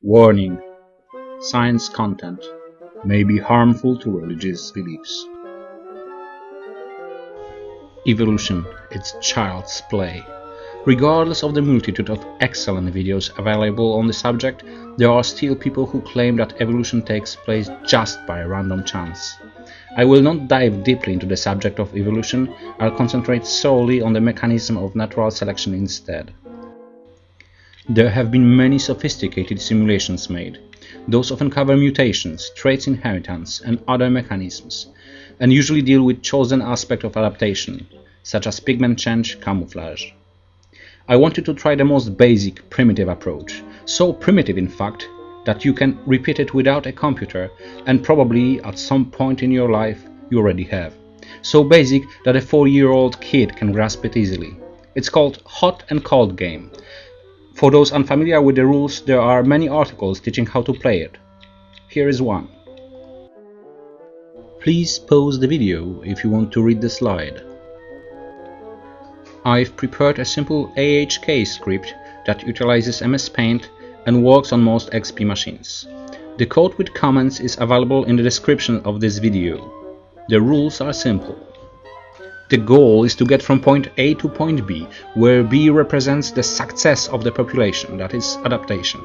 Warning Science content may be harmful to religious beliefs. Evolution, it's child's play. Regardless of the multitude of excellent videos available on the subject, there are still people who claim that evolution takes place just by random chance. I will not dive deeply into the subject of evolution, I'll concentrate solely on the mechanism of natural selection instead. There have been many sophisticated simulations made. Those often cover mutations, traits inheritance, and other mechanisms, and usually deal with chosen aspect of adaptation, such as pigment change, camouflage. I wanted to try the most basic, primitive approach, so primitive in fact that you can repeat it without a computer and probably at some point in your life you already have. So basic that a 4-year-old kid can grasp it easily. It's called hot and cold game for those unfamiliar with the rules, there are many articles teaching how to play it. Here is one. Please pause the video if you want to read the slide. I've prepared a simple AHK script that utilizes MS Paint and works on most XP machines. The code with comments is available in the description of this video. The rules are simple. The goal is to get from point A to point B, where B represents the success of the population, that is, adaptation.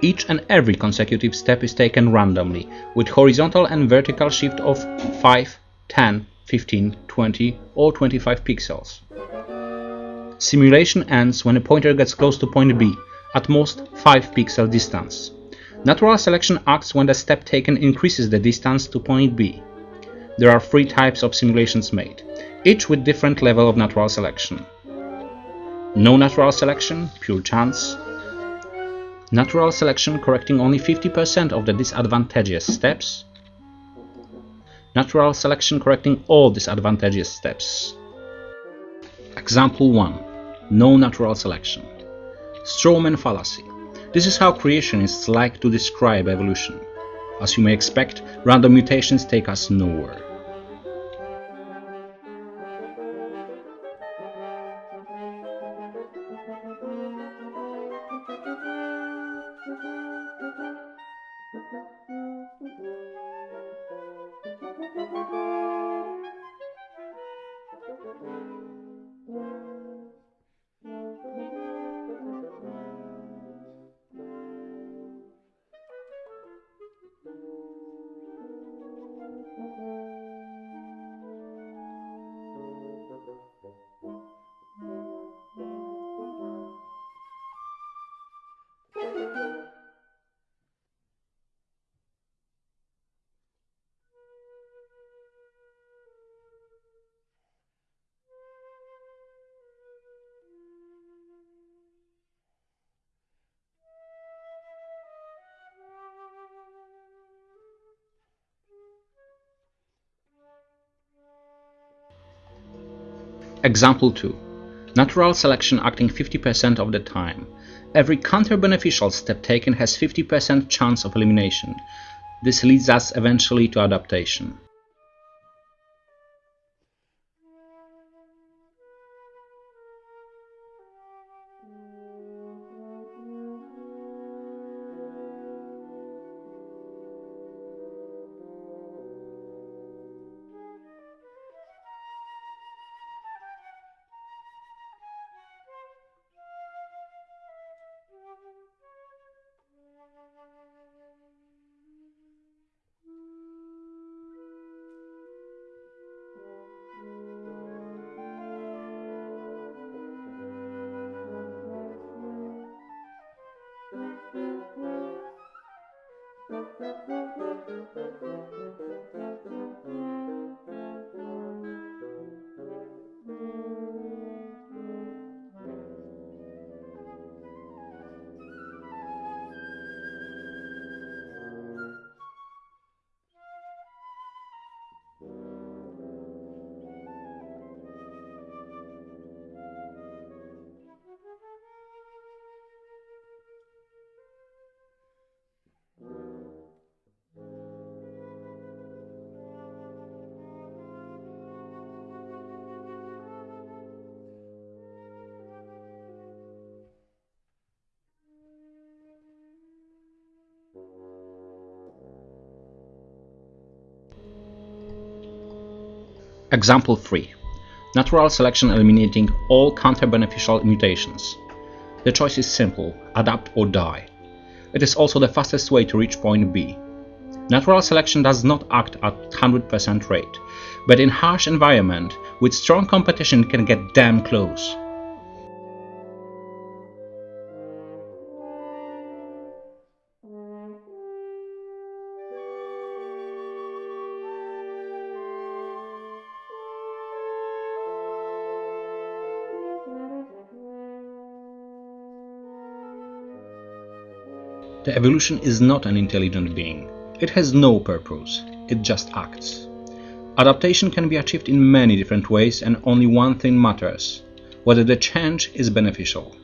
Each and every consecutive step is taken randomly, with horizontal and vertical shift of 5, 10, 15, 20 or 25 pixels. Simulation ends when a pointer gets close to point B, at most 5 pixel distance. Natural selection acts when the step taken increases the distance to point B. There are three types of simulations made, each with different level of natural selection. No natural selection, pure chance. Natural selection correcting only 50% of the disadvantageous steps. Natural selection correcting all disadvantageous steps. Example 1. No natural selection. Strawman fallacy. This is how creationists like to describe evolution. As you may expect, random mutations take us nowhere. Example 2. Natural selection acting 50% of the time. Every counter-beneficial step taken has 50% chance of elimination. This leads us eventually to adaptation. Example 3. Natural selection eliminating all counter-beneficial mutations. The choice is simple, adapt or die. It is also the fastest way to reach point B. Natural selection does not act at 100% rate, but in harsh environment, with strong competition can get damn close. The evolution is not an intelligent being. It has no purpose. It just acts. Adaptation can be achieved in many different ways and only one thing matters, whether the change is beneficial.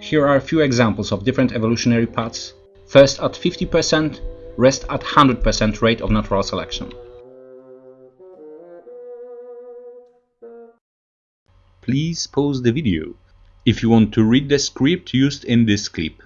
Here are a few examples of different evolutionary paths, first at 50%, rest at 100% rate of natural selection. Please pause the video if you want to read the script used in this clip.